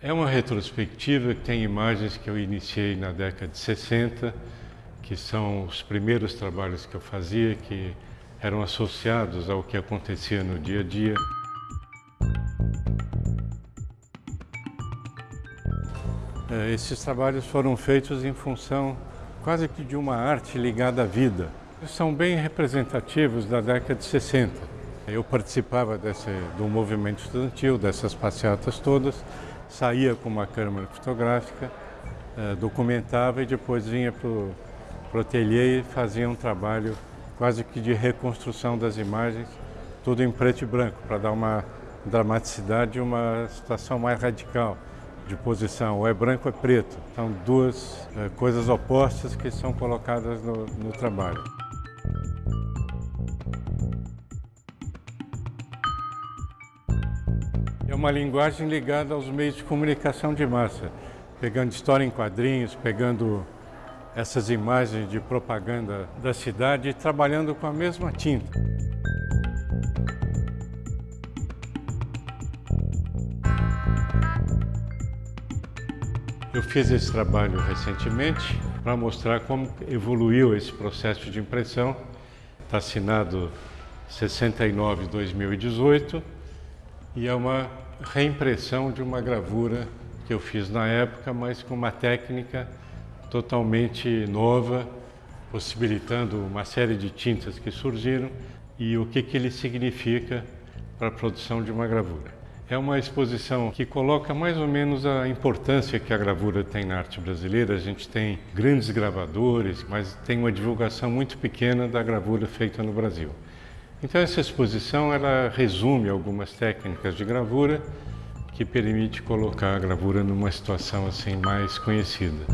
É uma retrospectiva que tem imagens que eu iniciei na década de 60, que são os primeiros trabalhos que eu fazia, que eram associados ao que acontecia no dia a dia. É, esses trabalhos foram feitos em função quase que de uma arte ligada à vida. São bem representativos da década de 60. Eu participava desse, do movimento estudantil, dessas passeatas todas, saía com uma câmera fotográfica, eh, documentava e depois vinha para o ateliê e fazia um trabalho quase que de reconstrução das imagens, tudo em preto e branco, para dar uma dramaticidade e uma situação mais radical de posição, ou é branco ou é preto. São duas eh, coisas opostas que são colocadas no, no trabalho. Uma linguagem ligada aos meios de comunicação de massa, pegando história em quadrinhos, pegando essas imagens de propaganda da cidade e trabalhando com a mesma tinta. Eu fiz esse trabalho recentemente para mostrar como evoluiu esse processo de impressão. Está assinado 69-2018 e é uma reimpressão de uma gravura que eu fiz na época, mas com uma técnica totalmente nova, possibilitando uma série de tintas que surgiram e o que, que ele significa para a produção de uma gravura. É uma exposição que coloca mais ou menos a importância que a gravura tem na arte brasileira. A gente tem grandes gravadores, mas tem uma divulgação muito pequena da gravura feita no Brasil. Então essa exposição ela resume algumas técnicas de gravura que permite colocar a gravura numa situação assim mais conhecida.